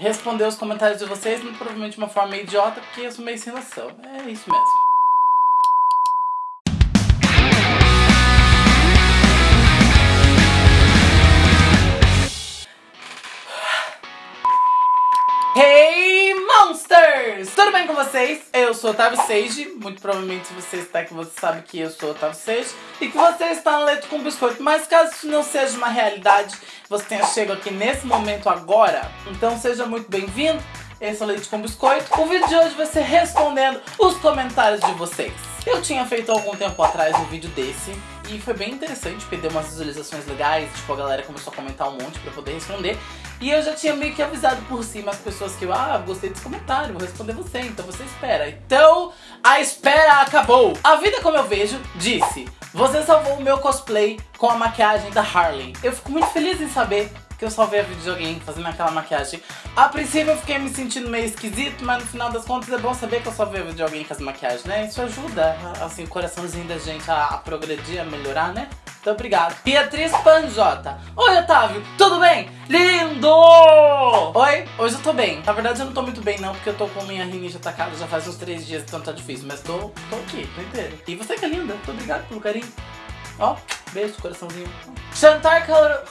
responder os comentários de vocês, provavelmente de uma forma idiota, porque eu sou meio sem noção. É isso mesmo. Monsters! Tudo bem com vocês? Eu sou Otávio Seiji, muito provavelmente você está aqui você sabe que eu sou Otávio Seiji e que você está no Leito com Biscoito, mas caso isso não seja uma realidade, você tenha chegado aqui nesse momento agora, então seja muito bem-vindo, esse é o Leite com Biscoito. O vídeo de hoje vai ser respondendo os comentários de vocês. Eu tinha feito algum tempo atrás um vídeo desse e foi bem interessante, porque deu umas visualizações legais, tipo, a galera começou a comentar um monte pra poder responder. E eu já tinha meio que avisado por cima as pessoas que eu, ah, gostei desse comentário, vou responder você, então você espera. Então, a espera acabou! A vida como eu vejo, disse, você salvou o meu cosplay com a maquiagem da Harley. Eu fico muito feliz em saber que eu salvei de alguém fazendo aquela maquiagem. A princípio eu fiquei me sentindo meio esquisito, mas no final das contas é bom saber que eu salvei a vídeo de alguém as maquiagens, né? Isso ajuda, assim, o coraçãozinho da gente a, a progredir, a melhorar, né? Então, obrigado. Beatriz Panjota. Oi, Otávio. Tudo bem? Lindo! Oi, hoje eu tô bem. Na verdade, eu não tô muito bem, não, porque eu tô com minha rinite atacada já faz uns três dias, então tá difícil. Mas tô, tô aqui, tô inteiro. E você que é linda. Muito obrigado pelo carinho. Ó, beijo, coraçãozinho. Chantar Carolina.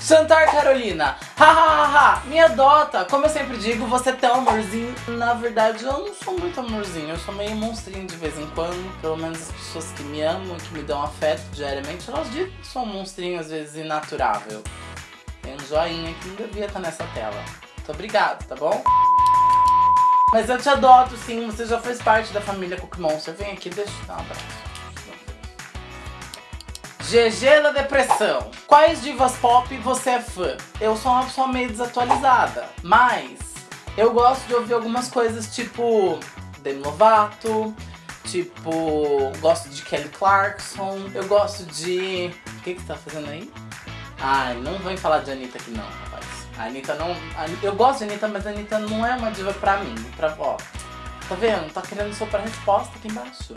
Chantar Carolina. Hahaha, minha dota. Como eu sempre digo, você é tão amorzinho. Na verdade, eu não sou muito amorzinho. Eu sou meio monstrinho de vez em quando. Pelo menos as pessoas que me amam, que me dão afeto diariamente, elas dizem que sou um monstrinho, às vezes, inaturável. Tem um joinha que não devia estar nessa tela. Muito obrigado, tá bom? Mas eu te adoto, sim. Você já fez parte da família Cookie Monster. Vem aqui, deixa eu dar um abraço. GG da depressão. Quais divas pop você é fã? Eu sou uma pessoa meio desatualizada, mas eu gosto de ouvir algumas coisas tipo Demi Lovato, tipo, gosto de Kelly Clarkson, eu gosto de... O que que você tá fazendo aí? Ai, não vem falar de Anitta aqui não, rapaz. A Anitta não... Eu gosto de Anitta, mas a Anitta não é uma diva pra mim. Pra... Ó, tá vendo? Tá querendo soprar resposta aqui embaixo.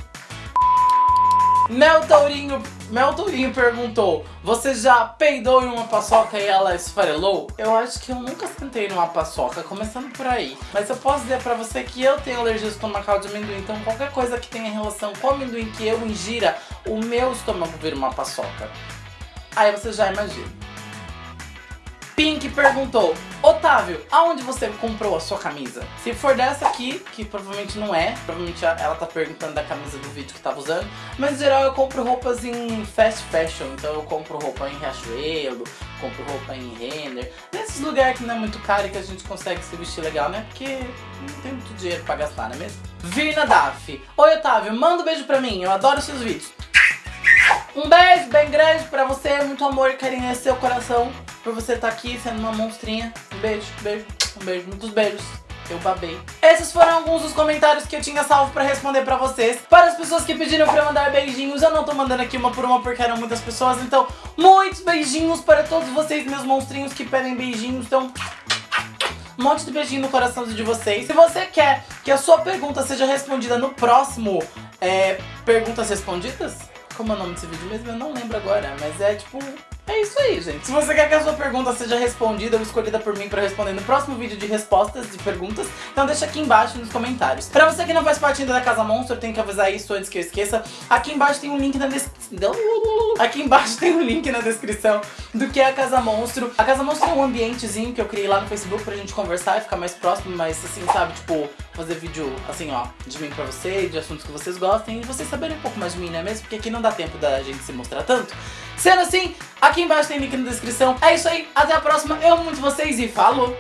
Mel Tourinho, Mel Tourinho perguntou, você já peidou em uma paçoca e ela esfarelou? Eu acho que eu nunca sentei numa paçoca, começando por aí. Mas eu posso dizer pra você que eu tenho alergia estomacal de amendoim, então qualquer coisa que tenha relação com amendoim que eu ingira, o meu estômago vira uma paçoca. Aí você já imagina. Pink perguntou, Otávio, aonde você comprou a sua camisa? Se for dessa aqui, que provavelmente não é, provavelmente ela tá perguntando da camisa do vídeo que tava usando, mas em geral eu compro roupas em fast fashion, então eu compro roupa em Riachuelo, compro roupa em Renner, nesses lugares que não é muito caro e que a gente consegue se vestir legal, né? Porque não tem muito dinheiro pra gastar, não é mesmo? Virna Daf, Oi Otávio, manda um beijo pra mim, eu adoro seus vídeos. Um beijo bem grande pra você, muito amor e carinho nesse seu coração por você estar tá aqui sendo uma monstrinha. Um beijo, beijo, um beijo, muitos beijos. Eu babei. Esses foram alguns dos comentários que eu tinha salvo pra responder pra vocês. Para as pessoas que pediram pra eu mandar beijinhos, eu não tô mandando aqui uma por uma porque eram muitas pessoas. Então, muitos beijinhos para todos vocês, meus monstrinhos que pedem beijinhos. Então, um monte de beijinho no coraçãozinho de vocês. Se você quer que a sua pergunta seja respondida no próximo é, Perguntas Respondidas, como é o nome desse vídeo mesmo? Eu não lembro agora, mas é tipo é isso aí, gente. Se você quer que a sua pergunta seja respondida ou escolhida por mim pra responder no próximo vídeo de respostas de perguntas, então deixa aqui embaixo nos comentários. Pra você que não faz parte ainda da Casa Monstro, tem que avisar isso antes que eu esqueça. Aqui embaixo tem um link na descrição. Aqui embaixo tem um link na descrição do que é a Casa Monstro. A Casa Monstro é um ambientezinho que eu criei lá no Facebook pra gente conversar e ficar mais próximo, mas assim, sabe, tipo, fazer vídeo assim, ó, de mim pra você, de assuntos que vocês gostem e vocês saberem um pouco mais de mim, não é mesmo? Porque aqui não dá tempo da gente se mostrar tanto. Sendo assim, aqui embaixo tem link na descrição. É isso aí, até a próxima. Eu amo muito vocês e falou!